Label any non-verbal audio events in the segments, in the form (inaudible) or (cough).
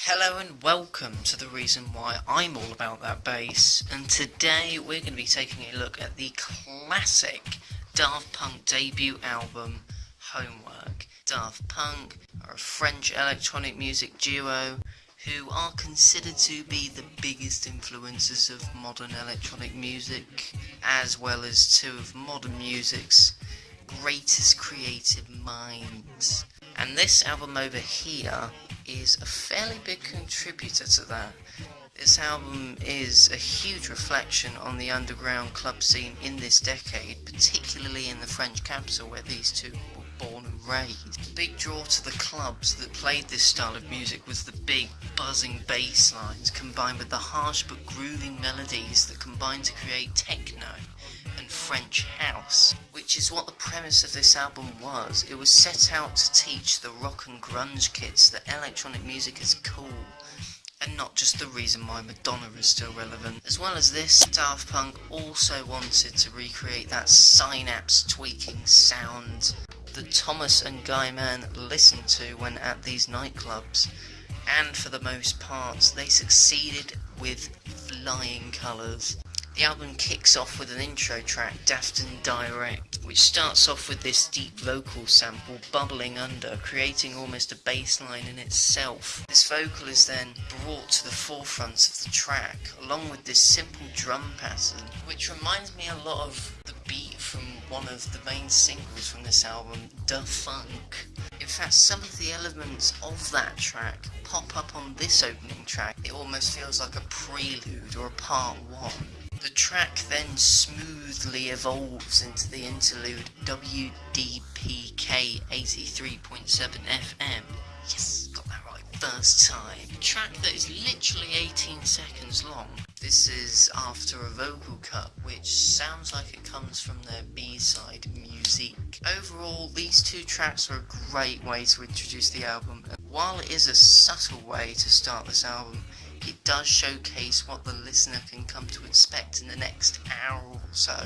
Hello and welcome to the reason why I'm all about that bass. And today we're going to be taking a look at the classic Daft Punk debut album, Homework. Daft Punk are a French electronic music duo who are considered to be the biggest influences of modern electronic music, as well as two of modern music's greatest creative minds. And this album over here is a fairly big contributor to that. This album is a huge reflection on the underground club scene in this decade, particularly in the French capital where these two were born and raised. The big draw to the clubs that played this style of music was the big buzzing bass lines combined with the harsh but grooving melodies that combined to create techno and French house, which is what the premise of this album was. It was set out to teach the rock and grunge kids that electronic music is cool, and not just the reason why Madonna is still relevant. As well as this, Daft Punk also wanted to recreate that synapse tweaking sound that Thomas and Guy-Man listened to when at these nightclubs. And for the most part, they succeeded with flying colours. The album kicks off with an intro track, Daft Direct, which starts off with this deep vocal sample bubbling under, creating almost a bass line in itself. This vocal is then brought to the forefront of the track, along with this simple drum pattern, which reminds me a lot of the beat from one of the main singles from this album, Da Funk. In fact, some of the elements of that track pop up on this opening track. It almost feels like a prelude or a part one. The track then smoothly evolves into the interlude WDPK 83.7 FM. Yes, got that right first time. A track that is literally 18 seconds long. This is after a vocal cut, which sounds like it comes from their B-side music. Overall, these two tracks are a great way to introduce the album. While it is a subtle way to start this album, it does showcase what the listener can come to expect in the next hour or so.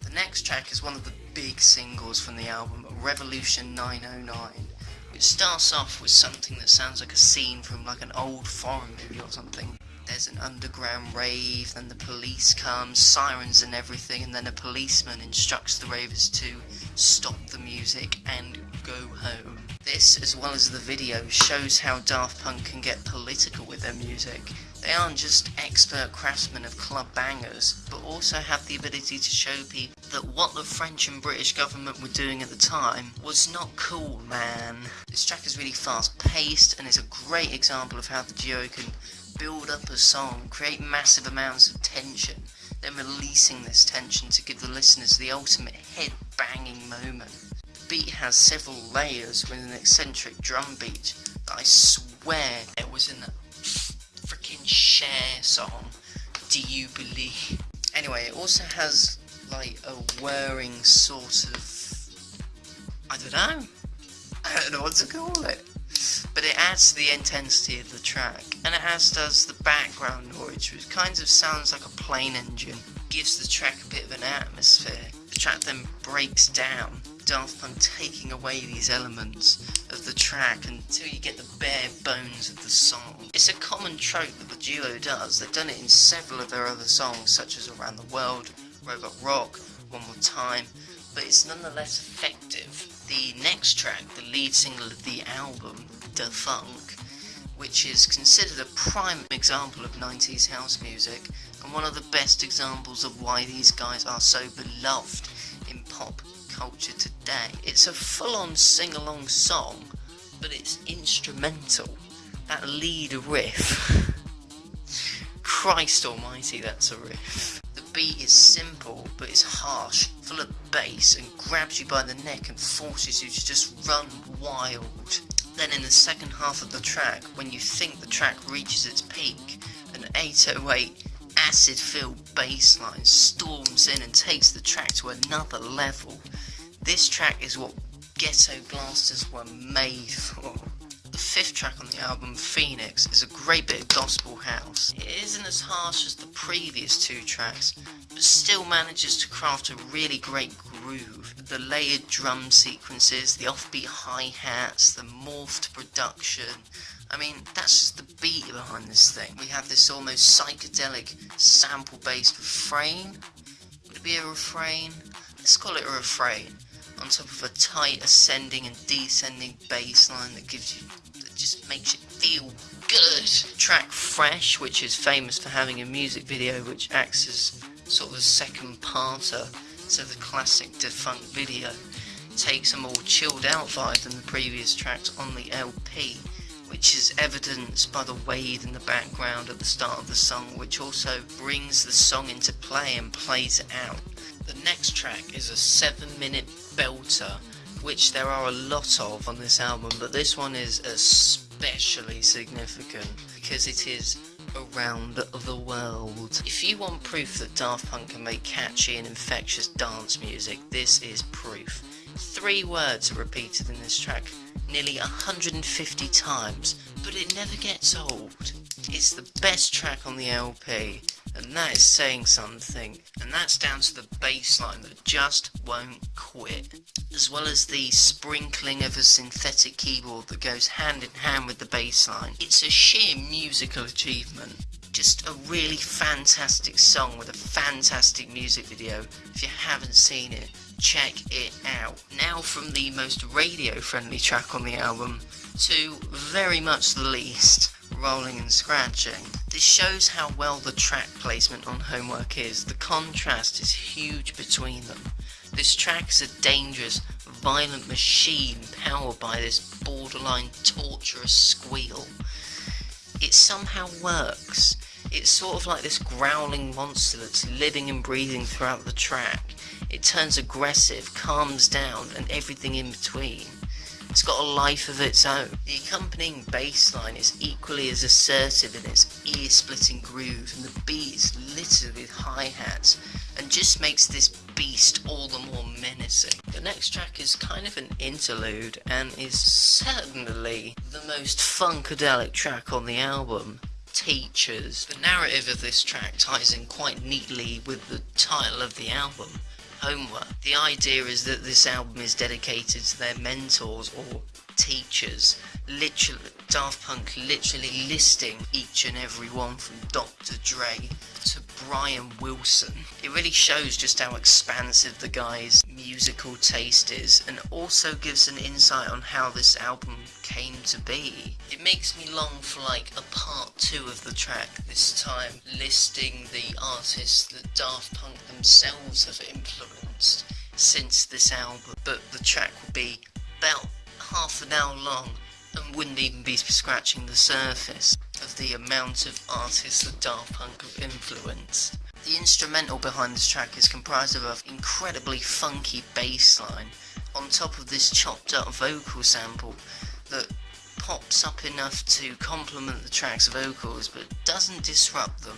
The next track is one of the big singles from the album, Revolution 909, which starts off with something that sounds like a scene from like an old foreign movie or something. There's an underground rave, then the police come, sirens and everything, and then a policeman instructs the ravers to stop the music and go home. This, as well as the video, shows how Daft Punk can get political with their music. They aren't just expert craftsmen of club bangers, but also have the ability to show people that what the French and British government were doing at the time was not cool, man. This track is really fast paced and is a great example of how the duo can build up a song, create massive amounts of tension, then releasing this tension to give the listeners the ultimate head banging moment The beat has several layers with an eccentric drum beat that I swear it was in a freaking Cher song. Do you believe? Anyway, it also has like a whirring sort of. I don't know. I don't know what to call it. But it adds to the intensity of the track, and it has does the background noise, which kind of sounds like a plane engine. Gives the track a bit of an atmosphere. The track then breaks down Daft Punk taking away these elements of the track until you get the bare bones of the song. It's a common trope that the duo does, they've done it in several of their other songs such as Around the World, Robot Rock, One More Time, but it's nonetheless effective. The next track, the lead single of the album, Da Funk, which is considered a prime example of 90s house music and one of the best examples of why these guys are so beloved in pop culture today. It's a full-on sing-along song, but it's instrumental. That lead riff. (laughs) Christ almighty, that's a riff. The beat is simple, but it's harsh, full of bass, and grabs you by the neck and forces you to just run wild. Then in the second half of the track, when you think the track reaches its peak, an 808 acid-filled bass line storms in and takes the track to another level. This track is what ghetto blasters were made for. The fifth track on the album, Phoenix, is a great bit of gospel house. It isn't as harsh as the previous two tracks, but still manages to craft a really great groove. The layered drum sequences, the offbeat hi-hats, the morphed production, I mean, that's just the beat behind this thing. We have this almost psychedelic sample-based refrain. Would it be a refrain? Let's call it a refrain. On top of a tight ascending and descending bass line that gives you, that just makes it feel good. Track Fresh, which is famous for having a music video which acts as sort of a second parter to the classic Da Funk video, takes a more chilled out vibe than the previous tracks on the LP which is evidenced by the wave in the background at the start of the song, which also brings the song into play and plays it out. The next track is a 7 minute belter, which there are a lot of on this album, but this one is especially significant because it is around the world. If you want proof that Daft Punk can make catchy and infectious dance music, this is proof. Three words are repeated in this track nearly 150 times, but it never gets old. It's the best track on the LP, and that is saying something, and that's down to the bass line that just won't quit, as well as the sprinkling of a synthetic keyboard that goes hand in hand with the bass line. It's a sheer musical achievement. Just a really fantastic song with a fantastic music video. If you haven't seen it, check it out. Now from the most radio friendly track on the album to very much the least, Rolling and Scratching. This shows how well the track placement on Homework is. The contrast is huge between them. This track is a dangerous, violent machine powered by this borderline torturous squeal. It somehow works. It's sort of like this growling monster that's living and breathing throughout the track. It turns aggressive, calms down, and everything in between. It's got a life of its own. The accompanying bass line is equally as assertive in its ear-splitting groove, and the beat is littered with hi-hats, and just makes this beast all the more menacing. The next track is kind of an interlude, and is certainly the most funkadelic track on the album teachers. The narrative of this track ties in quite neatly with the title of the album, Homework. The idea is that this album is dedicated to their mentors or teachers. Literally, Daft Punk literally listing each and every one from Dr. Dre to Brian Wilson. It really shows just how expansive the guy's musical taste is and also gives an insight on how this album came to be. It makes me long for like a part two of the track, this time listing the artists that Daft Punk themselves have influenced since this album, but the track will be about half an hour long and wouldn't even be scratching the surface of the amount of artists that Daft Punk have influenced. The instrumental behind this track is comprised of an incredibly funky bass line on top of this chopped up vocal sample that pops up enough to complement the track's vocals but doesn't disrupt them,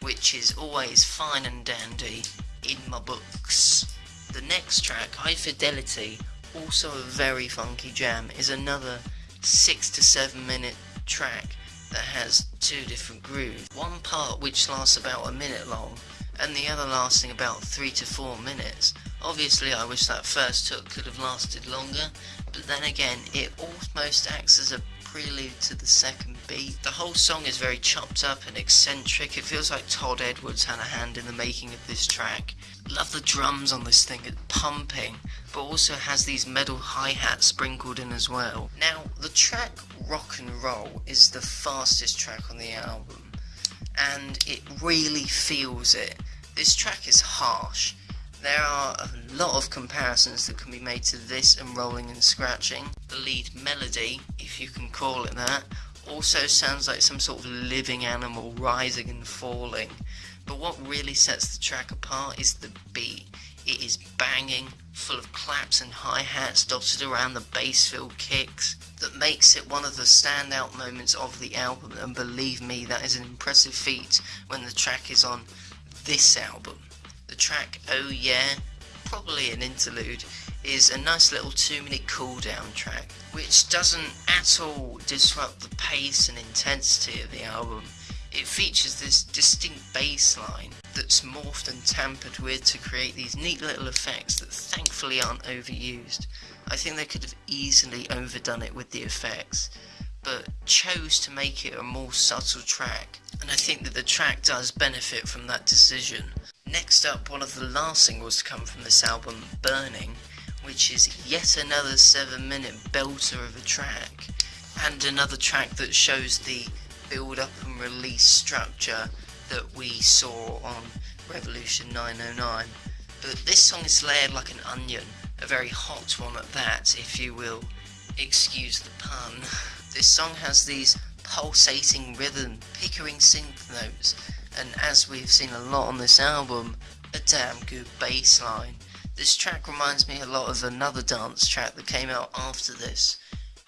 which is always fine and dandy in my books. The next track, High Fidelity, also a very funky jam, is another 6 to 7 minute track that has two different grooves. One part which lasts about a minute long, and the other lasting about 3 to 4 minutes. Obviously I wish that first hook could have lasted longer, but then again it almost acts as a prelude to the second beat. The whole song is very chopped up and eccentric, it feels like Todd Edwards had a hand in the making of this track. Love the drums on this thing, it's pumping, but also has these metal hi-hats sprinkled in as well. Now, the track Rock and Roll is the fastest track on the album, and it really feels it. This track is harsh, there are a lot of comparisons that can be made to this and Rolling and Scratching. The lead melody, if you can call it that, also sounds like some sort of living animal rising and falling. But what really sets the track apart is the beat. It is banging, full of claps and hi-hats dotted around the bass-filled kicks that makes it one of the standout moments of the album and believe me that is an impressive feat when the track is on this album. The track Oh Yeah, probably an interlude, is a nice little two minute cooldown track, which doesn't at all disrupt the pace and intensity of the album. It features this distinct bass line that's morphed and tampered with to create these neat little effects that thankfully aren't overused. I think they could have easily overdone it with the effects, but chose to make it a more subtle track, and I think that the track does benefit from that decision. Next up, one of the last singles to come from this album, Burning, which is yet another 7 minute belter of a track, and another track that shows the build up and release structure that we saw on Revolution 909. But this song is layered like an onion, a very hot one at that, if you will excuse the pun. This song has these pulsating rhythm, pickering synth notes, and as we've seen a lot on this album, a damn good bass line. This track reminds me a lot of another dance track that came out after this,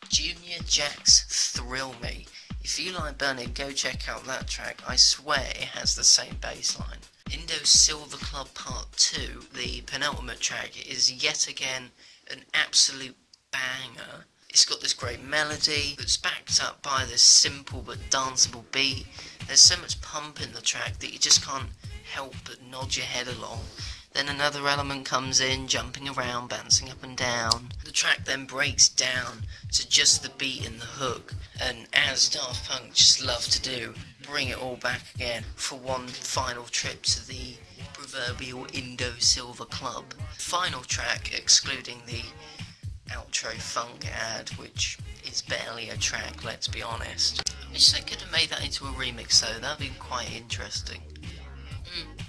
Junior Jack's Thrill Me. If you like Burning, go check out that track, I swear it has the same bass line. Indo Silver Club Part 2, the penultimate track, is yet again an absolute banger. It's got this great melody that's backed up by this simple but danceable beat. There's so much pump in the track that you just can't help but nod your head along. Then another element comes in, jumping around, bouncing up and down. The track then breaks down to just the beat and the hook, and as Daft Punk just love to do, bring it all back again for one final trip to the proverbial Indo Silver Club. Final track, excluding the outro funk ad, which is barely a track, let's be honest. I wish they could have made that into a remix though, that'd be quite interesting. Mm.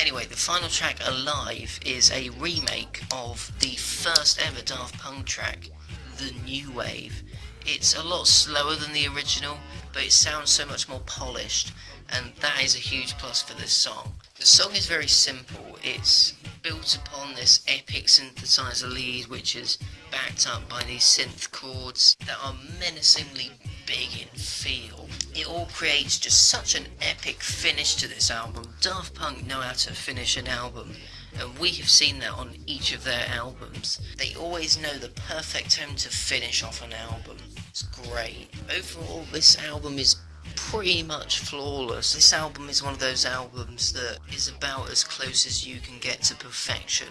Anyway, the final track, Alive, is a remake of the first ever Daft Punk track, The New Wave. It's a lot slower than the original, but it sounds so much more polished, and that is a huge plus for this song. The song is very simple, it's built upon this epic synthesizer lead which is backed up by these synth chords that are menacingly big in feel. It all creates just such an epic finish to this album. Daft Punk know how to finish an album, and we have seen that on each of their albums. They always know the perfect time to finish off an album. It's great. Overall, this album is pretty much flawless. This album is one of those albums that is about as close as you can get to perfection.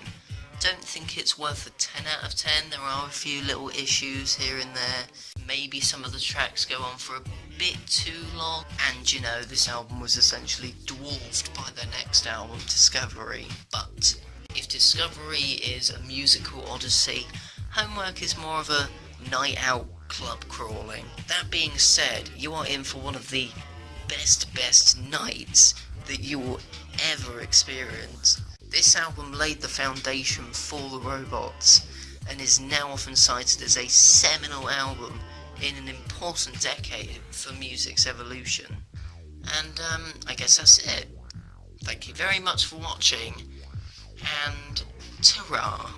Don't think it's worth a 10 out of 10. There are a few little issues here and there. Maybe some of the tracks go on for a bit too long. And you know, this album was essentially dwarfed by their next album, Discovery. But if Discovery is a musical odyssey, Homework is more of a night out club crawling. That being said, you are in for one of the best, best nights that you will ever experience. This album laid the foundation for the robots and is now often cited as a seminal album in an important decade for music's evolution. And um, I guess that's it. Thank you very much for watching, and ta